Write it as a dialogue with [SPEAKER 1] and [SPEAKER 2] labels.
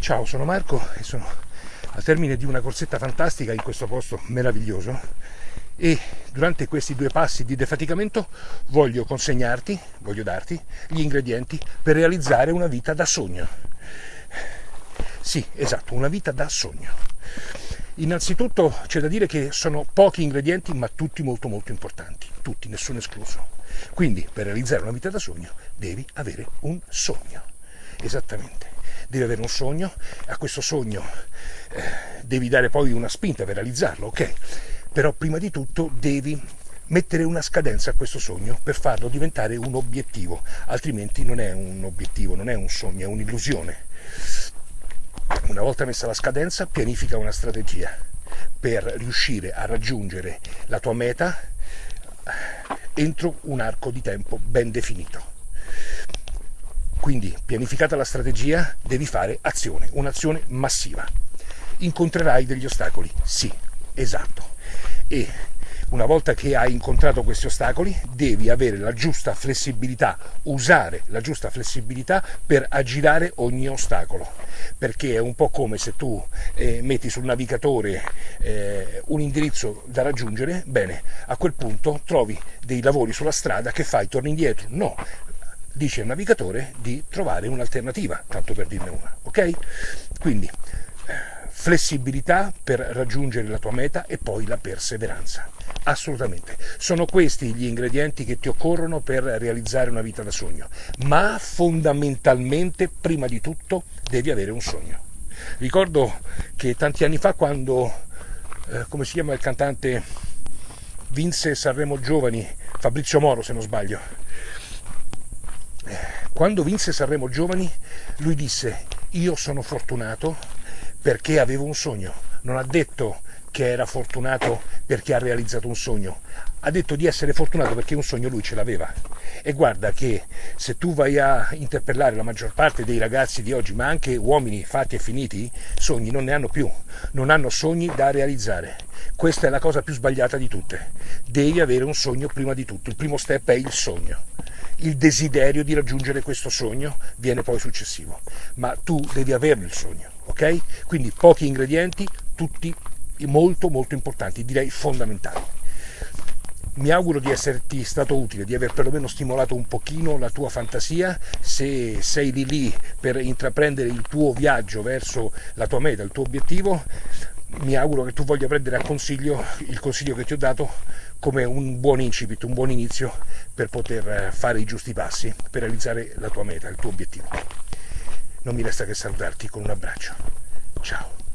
[SPEAKER 1] Ciao, sono Marco e sono al termine di una corsetta fantastica in questo posto meraviglioso e durante questi due passi di defaticamento voglio consegnarti, voglio darti gli ingredienti per realizzare una vita da sogno. Sì, esatto, una vita da sogno. Innanzitutto c'è da dire che sono pochi ingredienti ma tutti molto molto importanti, tutti, nessuno escluso. Quindi per realizzare una vita da sogno devi avere un sogno. Esattamente devi avere un sogno, a questo sogno eh, devi dare poi una spinta per realizzarlo, ok? Però prima di tutto devi mettere una scadenza a questo sogno per farlo diventare un obiettivo, altrimenti non è un obiettivo, non è un sogno, è un'illusione. Una volta messa la scadenza, pianifica una strategia per riuscire a raggiungere la tua meta entro un arco di tempo ben definito. Quindi, pianificata la strategia, devi fare azione, un'azione massiva. Incontrerai degli ostacoli? Sì, esatto. E una volta che hai incontrato questi ostacoli, devi avere la giusta flessibilità, usare la giusta flessibilità per aggirare ogni ostacolo. Perché è un po' come se tu eh, metti sul navigatore eh, un indirizzo da raggiungere, bene, a quel punto trovi dei lavori sulla strada che fai, torni indietro. No, dice il navigatore di trovare un'alternativa, tanto per dirne una, ok? Quindi eh, flessibilità per raggiungere la tua meta e poi la perseveranza. Assolutamente. Sono questi gli ingredienti che ti occorrono per realizzare una vita da sogno, ma fondamentalmente, prima di tutto, devi avere un sogno. Ricordo che tanti anni fa quando, eh, come si chiama il cantante, vinse Sanremo Giovani, Fabrizio Moro se non sbaglio, quando vinse Sanremo Giovani, lui disse io sono fortunato perché avevo un sogno. Non ha detto che era fortunato perché ha realizzato un sogno, ha detto di essere fortunato perché un sogno lui ce l'aveva. E guarda che se tu vai a interpellare la maggior parte dei ragazzi di oggi, ma anche uomini fatti e finiti, sogni non ne hanno più, non hanno sogni da realizzare. Questa è la cosa più sbagliata di tutte. Devi avere un sogno prima di tutto, il primo step è il sogno il desiderio di raggiungere questo sogno viene poi successivo, ma tu devi averlo il sogno, ok? Quindi pochi ingredienti, tutti molto molto importanti, direi fondamentali. Mi auguro di esserti stato utile, di aver perlomeno stimolato un pochino la tua fantasia, se sei lì lì per intraprendere il tuo viaggio verso la tua meta, il tuo obiettivo, mi auguro che tu voglia prendere a consiglio il consiglio che ti ho dato come un buon incipit, un buon inizio per poter eh, fare i giusti passi per realizzare la tua meta, il tuo obiettivo. Non mi resta che salutarti con un abbraccio. Ciao.